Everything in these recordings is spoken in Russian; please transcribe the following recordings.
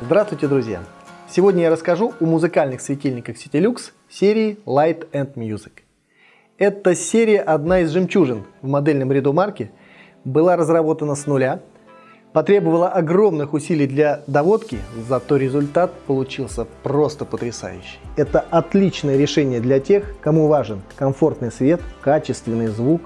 Здравствуйте, друзья! Сегодня я расскажу о музыкальных светильниках Citilux серии Light and Music. Эта серия одна из жемчужин в модельном ряду марки, была разработана с нуля, потребовала огромных усилий для доводки, зато результат получился просто потрясающий. Это отличное решение для тех, кому важен комфортный свет, качественный звук,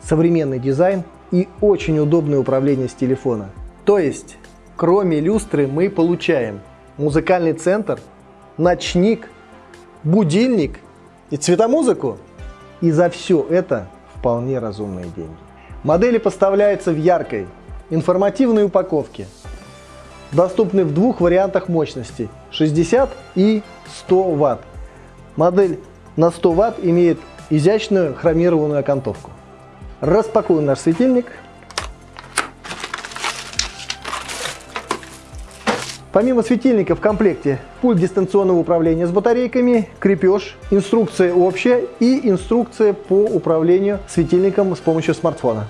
современный дизайн и очень удобное управление с телефона. То есть Кроме люстры мы получаем музыкальный центр, ночник, будильник и цветомузыку. И за все это вполне разумные деньги. Модели поставляются в яркой, информативной упаковке. Доступны в двух вариантах мощности 60 и 100 Вт. Модель на 100 Вт имеет изящную хромированную окантовку. Распакуем наш светильник – Помимо светильника в комплекте пульт дистанционного управления с батарейками, крепеж, инструкция общая и инструкция по управлению светильником с помощью смартфона.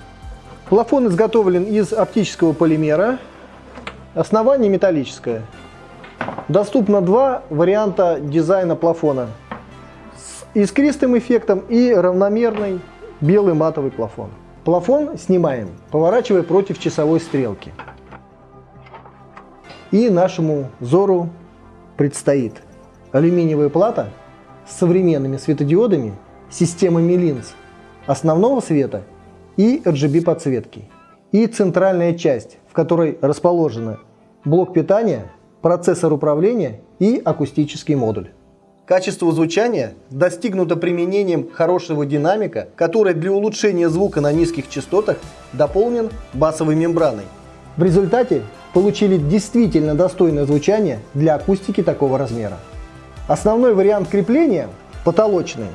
Плафон изготовлен из оптического полимера, основание металлическое. Доступно два варианта дизайна плафона с искристым эффектом и равномерный белый матовый плафон. Плафон снимаем, поворачивая против часовой стрелки. И нашему взору предстоит алюминиевая плата с современными светодиодами, системами линз основного света и RGB подсветки. И центральная часть, в которой расположены блок питания, процессор управления и акустический модуль. Качество звучания достигнуто применением хорошего динамика, который для улучшения звука на низких частотах дополнен басовой мембраной. В результате получили действительно достойное звучание для акустики такого размера. Основной вариант крепления – потолочный.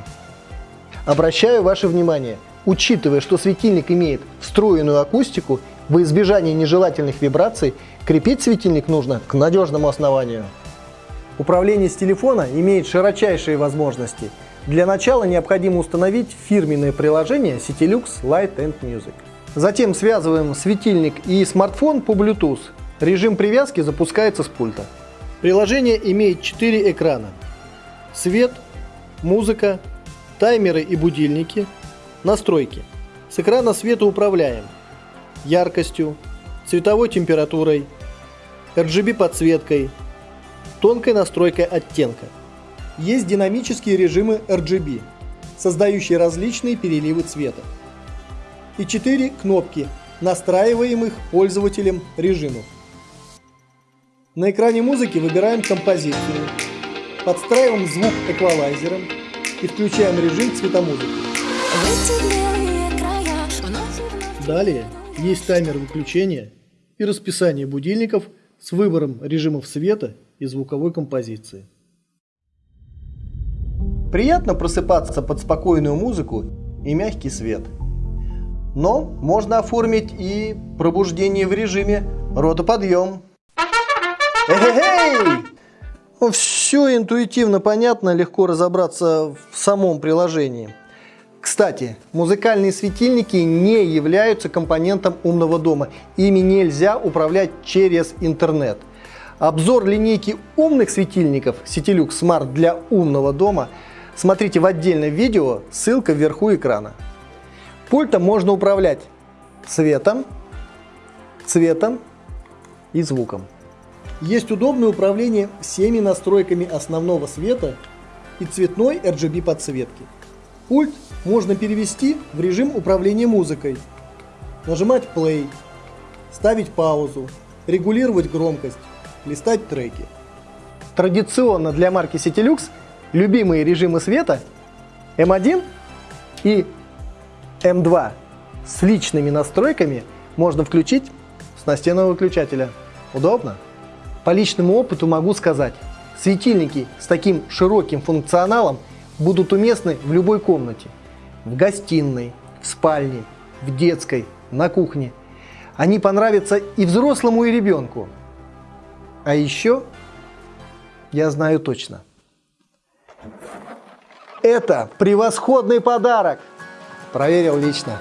Обращаю ваше внимание, учитывая, что светильник имеет встроенную акустику, в избежание нежелательных вибраций крепить светильник нужно к надежному основанию. Управление с телефона имеет широчайшие возможности. Для начала необходимо установить фирменное приложение Citilux Light and Music. Затем связываем светильник и смартфон по Bluetooth Режим привязки запускается с пульта. Приложение имеет 4 экрана. Свет, музыка, таймеры и будильники, настройки. С экрана света управляем яркостью, цветовой температурой, RGB подсветкой, тонкой настройкой оттенка. Есть динамические режимы RGB, создающие различные переливы цвета. И 4 кнопки, настраиваемых пользователем режимов. На экране музыки выбираем композицию, подстраиваем звук эквалайзером и включаем режим цветомузыки. Далее есть таймер выключения и расписание будильников с выбором режимов света и звуковой композиции. Приятно просыпаться под спокойную музыку и мягкий свет. Но можно оформить и пробуждение в режиме ротоподъем. Ну, Все интуитивно понятно, легко разобраться в самом приложении. Кстати, музыкальные светильники не являются компонентом умного дома. Ими нельзя управлять через интернет. Обзор линейки умных светильников Citilux Smart для умного дома смотрите в отдельном видео, ссылка вверху экрана. Пультом можно управлять светом, цветом и звуком. Есть удобное управление всеми настройками основного света и цветной RGB подсветки. Пульт можно перевести в режим управления музыкой, нажимать play, ставить паузу, регулировать громкость, листать треки. Традиционно для марки Citilux любимые режимы света M1 и M2 с личными настройками можно включить с настенного выключателя. Удобно? По личному опыту могу сказать, светильники с таким широким функционалом будут уместны в любой комнате. В гостиной, в спальне, в детской, на кухне. Они понравятся и взрослому, и ребенку. А еще, я знаю точно, это превосходный подарок. Проверил лично.